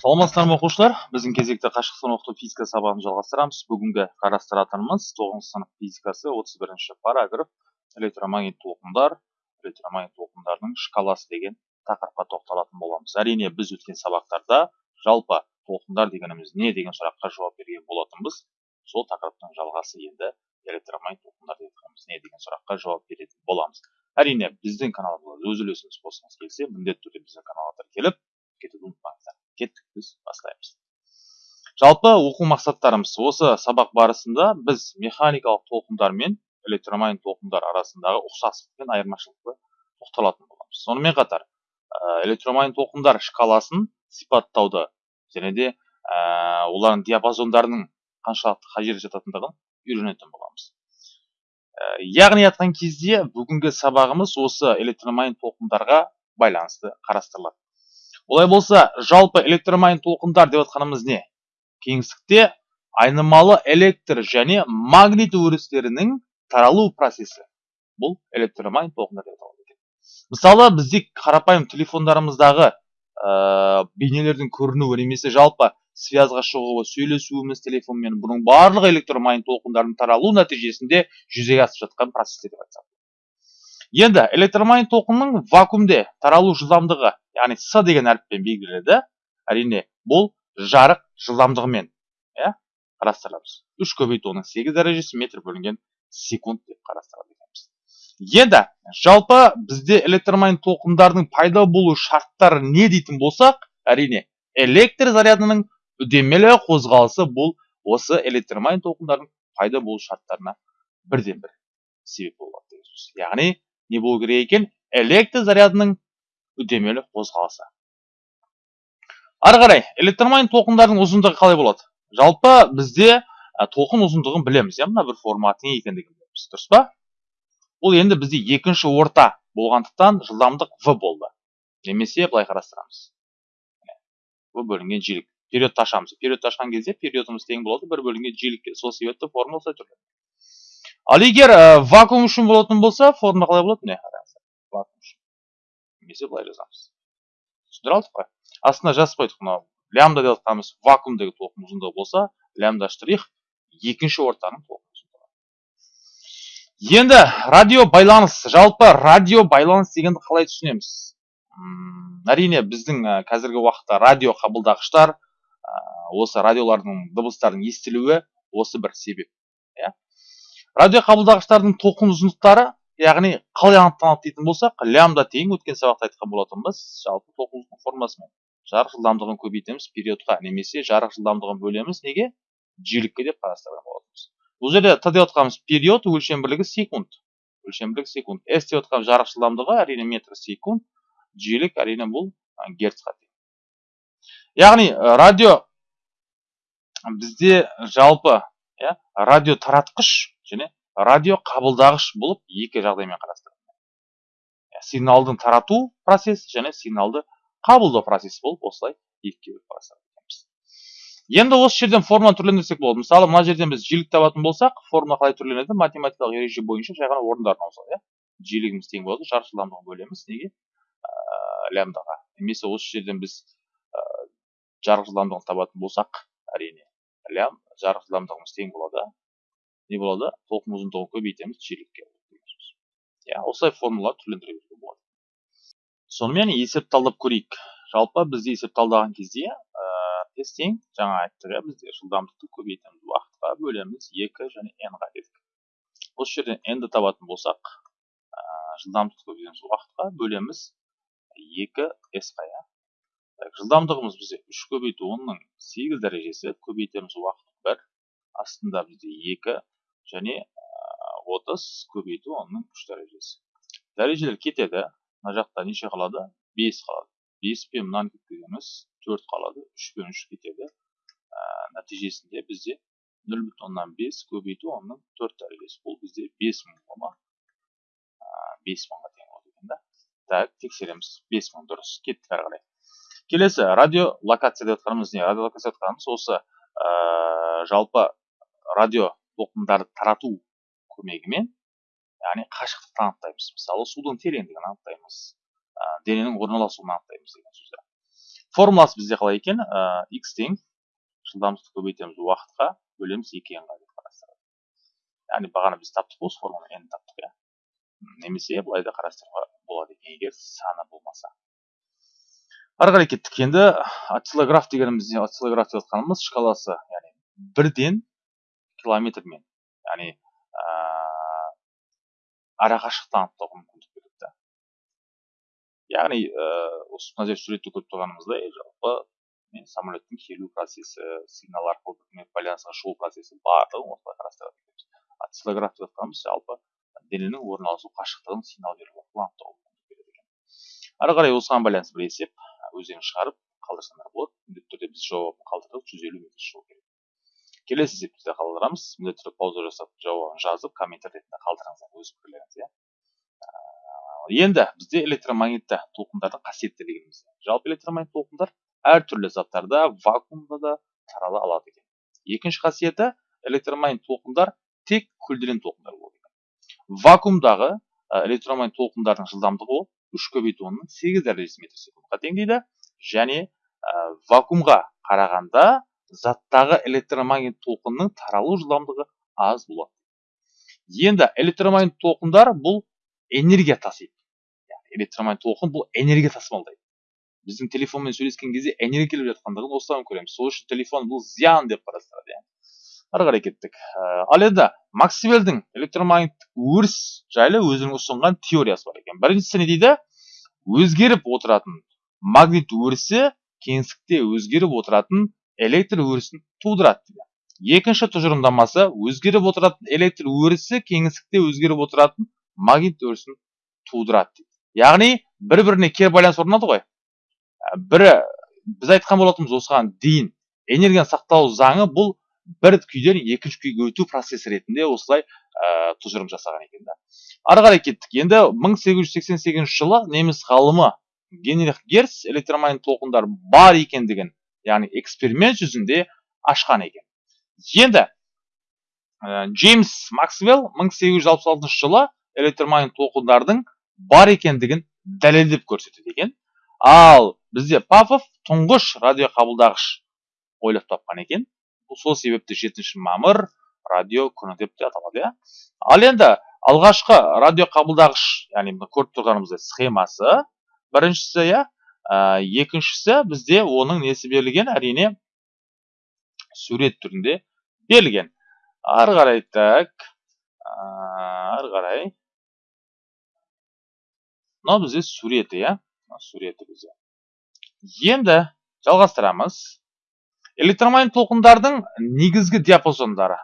саламатсыздар ма оқушылар? Біздің кезекті қашықтан оқыту физика сабағын жалғастырамыз. Бүгінгі қарастыратынымыз тоғызыншы сынып физикасы отыз бірінші параграф электромагнит толқындар электромагнит толқындардың шкаласы деген тақырыпқа тоқталатын боламыз. Әрине біз өткен сабақтарда жалпы толқындар дегеніміз не деген сұраққа жауап берген болатынбыз. Сол тақырыптың жалғасы енді электромагнит толқындар дегеніміз не деген сұраққа жауап беретін боламыз. Әрине біздің каналымызға өз үлесіңіз қосқыңыз келсе міндетті түрде біздің каналға тіркеліп кеттік біз бастаймыз. Жалпы оқу мақсаттарымыз осы сабақ барысында біз механикалық толқындар мен электромагнит толқындар арасындағы ұқсастық пен айырмашылықты тоқталатын боламыз. Сонымен қатар электромагнит толқындар шкаласын сипаттауды және де олардың диапазондарының қаншалықты қай жерде жататындығын үйренетін боламыз. Яғни айтқан кезде бүгінгі сабағымыз осы электромагнит толқындарға байланысты қарастырылады. Олай болса жалпы электромагнит толқындар деп отқанымыз не? Кеңістікте айнымалы электр және магнит өрістерінің таралу процесі. Бұл электромагнит толқындар деп аталады мысалы бізде қарапайым телефондарымыздағы ә, бейнелердің көрінуі немесе жалпы связға шығуы сөйлесуіміз телефонмен бұның барлығы электромагнит толқындардың таралу нәтижесінде жүзеге асып жатқан процестер деп айтсақ енді электромагнит толқынның вакуумде таралу жылдамдығы яғни с деген әріппен белгіленеді әрине бұл жарық жылдамдығымен иә қарастырамыз. Үш көбейту оның сегіз дәрежесі метр бөлінген секунд деп қарастырады екенбіз. Енді жалпы бізде электромагнит толқындардың пайда болу шарттары не дейтін болсақ әрине электр зарядының үдемелі қозғалысы бұл осы электромагнит толқындардың пайда болу шарттарына бірден бір себеп болады яғни не болу керек екен? Электр зарядының үдемелі қозғалысы. Ары қарай электромагнит толқындардың ұзындығы қалай болады? Жалпы бізде ә, толқын ұзындығын білеміз иә? Мына бір формат не екендігін білеміз. Дұрыс па? Бұл енді бізде екінші орта болғандықтан жылдамдық в болды. Немесе былай қарастырамыз. В бөлінген жиілік. Периодты ашамыз периодты ашқан кезде периодымыз тең болады. Бір бөлінген жиілікке сол себепті формула түрленеді ал егер ә, вакуум үшін болатын болса формула қалай болады? Міне немесе былай жазамыз түсіндіре алдық қой астына жазып қойдық мынау лямбда деп жатқанымыз вакуумдегі толқын ұзындығы болса лямбда штрих екінші ортаның толқын ұзындығы енді радио байланыс жалпы радио байланыс дегенді қалай түсінеміз? Әрине біздің қазіргі уақытта радио қабылдағыштар осы радиолардың дыбыстардың естілуі осы бір себеп иә? Радио қабылдағыштардың толқын ұзындықтары яғни қалай анықталады дейтін болсақ лямбда тең өткен сабақта айтқан болатынбыз жалпы толқындықтың формасымен жарық жылдамдығын көбейтеміз периодқа немесе жарық жылдамдығын бөлеміз. Неге? Жиілікке деп қарастырған болатынбыз. Бұл жерде т деп отқанымыз период өлшем бірлігі секунд. Өлшем бірлігі секунд. С деп отқан жарық жылдамдығы әрине метр секунд. Жиілік әрине бұл герцқа тең. Яғни радио бізде жалпы иә радио таратқыш және радио қабылдағыш болып екі жағдаймен қарастырады сигналдың тарату процесі және сигналды қабылдау процесі болып осылай екіге бөліп қарастырады енді осы жерден формуланы түрлендірсек болады. Мысалы мына жерден біз жиілік табатын болсақ формула қалай түрленеді? Математикалық ереже бойынша жай ғана орындарына ауысады иә? Жиілігіміз тең болады жарық жылдамдығын бөлеміз. Неге? Ә, лямбдаға. Немесе осы жерден біз ә, жарық жылдамдығын табатын болсақ әрине лям жарық жылдамдығымыз тең болады. Не болады толқын ұзындығын көбейтеміз жиілікке иә осылай формула түрлендіре беруге болады сонымен есеп талдап көрейік жалпы бізде есеп талдаған кезде ә, тең жаңа айттық иә бізде жылдамдықты көбейтеміз уақытқа бөлеміз екі және n-ға дедік осы жерден n-ді табатын болсақ ә, жылдамдықты көбейтеміз уақытқа бөлеміз екі s-қа иә жылдамдығымыз бізде үш көбейту онның сегіз дәрежесі көбейтеміз уақыт бір астында бізде екі және отыз көбейту онның үш дәрежесі. Дәрежелер кетеді мына жақта неше қалады? Бес қалады. Бес пен мынаны кеткіземіз төрт қалады. Үш пен үш кетеді ә, нәтижесінде бізде нөл бүтін оннан бес көбейту онның төрт дәрежесі. Бұл бізде бес мың кома бес мыңға тең болады екен да. Так тексереміз. Бес мың дұрыс. Кеттік ары қарай. Келесі радиолокация деп жатқанымыз не радиолокация деп жатқанымыз осы ә, жалпы радио толқындарды тарату көмегімен яғни қашықтықты анықтаймыз мысалы судың тереңдігін анықтаймыз дененің орналасуын анықтаймыз деген сөздер. Формуласы бізде қалай екен? X тең жылдамдықты көбейтеміз уақытқа бөлеміз екі нға деп қарастырады. Яғни бағана біз таптық осы формуланы n таптық иә. Немесе былай да қарастыруға болады екен егер саны болмаса. Ары қарай кеттік. Енді осциллограф дегенімізде осциллограф деп жатқанымыз шкаласы яғни бірден километрмен яғни арақашықтықтан анықтауға мүмкіндік береді яғни осы мына жерде суретте көріп тұрғанымыздай жалпы мен самолеттің келу процесі сигнал арқылы бір байланысқа шығу процесі барлығын осылай қарастырады. Екенбіз осциллограф деп жатқанымыз жалпы дененің орналасу қашықтығын сигнал беру арқылы анықтауға мүмкіндік береді екен. Ары қарай осыған байланысты бір есеп өздеріңіз шығарып қалдырсаңдар болады. Міндетті түрде біз жауабын қалдырдық жүз елу метр шығу керек. Келесі де қалдырамыз міндетті түрде пауза жасап жауабын жазып комментарий ретінде қалдырыңыздар өз пікірлеріңізді иә енді бізде электромагнитті толқындардың қасиеттері дегеніміз. Жалпы электромагнит толқындар әртүрлі заттарда вакуумда да тарала алады екен. Екінші қасиеті электромагнит толқындар тек көлденең толқындар болады екен вакуумдағы электромагнит толқындардың жылдамдығы ол үш көбейту онның сегіз дәрежесі метр секундқа тең дейді және вакуумға қарағанда заттағы электромагнит толқынның таралу жылдамдығы аз болады. Енді электромагнит толқындар бұл энергия тасиды. Электромагнит толқын бұл энергия тасымалдайды. Біздің телефонмен сөйлескен кезде энергия келіп жатқандығын осыдан көреміз. Сол үшін телефон бұл зиян деп қарастырады иә ары қарай кеттік. Ал енді максвеллдің электромагниттік өріс жайлы өзінің ұсынған теориясы бар екен. Біріншісі не дейді? Өзгеріп отыратын магнит өрісі кеңістікте өзгеріп отыратын электр өрісін тудырады дейді. Екінші тұжырымдамасы өзгеріп отыратын электр өрісі кеңістікте өзгеріп отыратын магнит өрісін тудырады дейді. Яғни бір біріне кері байланыс орнады ғой. Бірі біз айтқан болатынбыз осыған дейін энергияның сақталу заңы бұл бір күйден екінші күйге өту процесі ретінде осылай ә, тұжырым жасаған екен да. Ары қарай кеттік. Енді 1888 жылы неміс ғалымы генрих герц электромагнит толқындар бар екендігін яғни эксперимент жүзінде ашқан екен енді джеймс максвелл 1866 жылы электромагнит толқындардың бар екендігін дәлелдеп көрсетеді екен ал бізде павлов тұңғыш радиоқабылдағыш ойлап тапқан екен сол себепті жетінші мамыр радио күні деп те аталады иә ал енді алғашқы радио қабылдағыш яғни көріп тұрғанымыздай схемасы біріншісі иә екіншісі бізде оның несі берілген? Әрине сурет түрінде берілген. Ары қарай так ары қарай. Мынау бізде суреті иә? Суреті бізде. Енді жалғастырамыз. Электромагнит толқындардың негізгі диапазондары.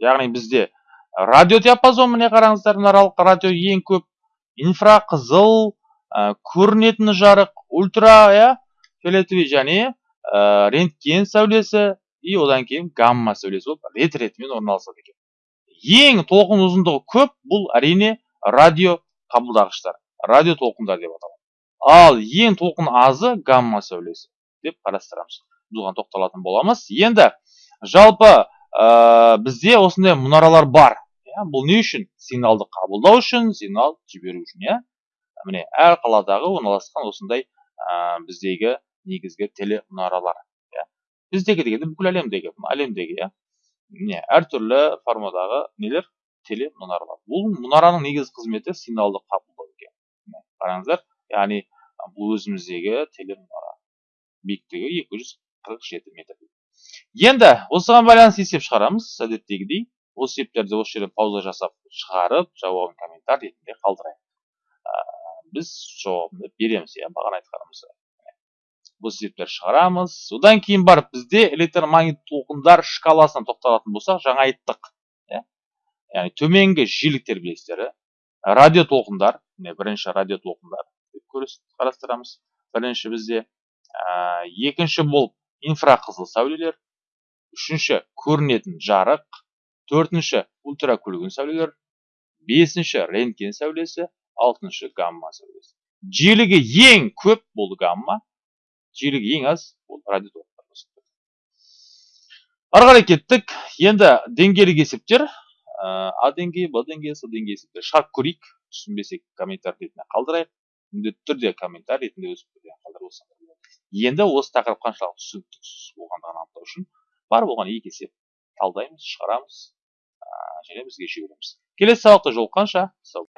Яғни бізде радио диапазон міне қараңыздар мына аралыққа радио ең көп. Инфрақызыл ә, көрінетін жарық ультра иә? Фиолетовый және ә, рентген сәулесі и одан кейін гамма сәулесі болып рет ретімен орналасады екен. Ең толқын ұзындығы көп бұл әрине радио қабылдағыштар радио толқындар деп аталады. Ал ең толқын азы гамма сәулесі деп қарастырамыз. Бұған тоқталатын боламыз. Енді жалпы ә, бізде осындай мұнаралар бар иә? Бұл не үшін? Сигналды қабылдау үшін сигнал жіберу үшін иә? Міне әр қаладағы орналасқан осындай ә, біздегі негізгі телемұнаралар иә. Біздегі дегенде бүкіл әлемдегі әлемдегі иә. Міне әртүрлі формадағы нелер? Телемұнаралар бұл мұнараның негізгі қызметі сигналды қабылдау екен. Қараңыздар яғни бұл өзіміздегі телемұнара биіктігі екі жүз қырық жеті метр. Енді осыған байланысты есеп шығарамыз әдеттегідей. Осы есептерді осы жерден пауза жасап шығарып жауабын комментарий ретінде қалдырайық. Біз жауабын береміз иә бағана айтқанымыз осы есептерді шығарамыз одан кейін барып бізде электромагнит толқындар шкаласына тоқталатын болсақ жаңа айттық иә яғни төменгі жиіліктер білесіздер радио толқындар міне бірінші радио толқындар қарастырамыз бірінші бізде ә, екінші болып инфрақызыл сәулелер үшінші көрінетін жарық төртінші ультракүлгін сәулелер бесінші рентген сәулесі алтыншы гамма сәулесі жиілігі ең көп бұл гамма жиілігі ең аз бұл радиотолқындар ары қарай кеттік енді деңгейлік есептер а деңгейі б деңгейі с деңгейі есептер шығарып көрейік түсінбесек комментарий ретінде қалдырайық міндетті түрде комментарий ретінде өз қалдырып енді осы тақырып қаншалықты түсініксіз болғандығын анықтау үшін бар болғаны екі есеп талдаймыз шығарамыз және бізге жібереміз келесі сабақта жолыққанша сау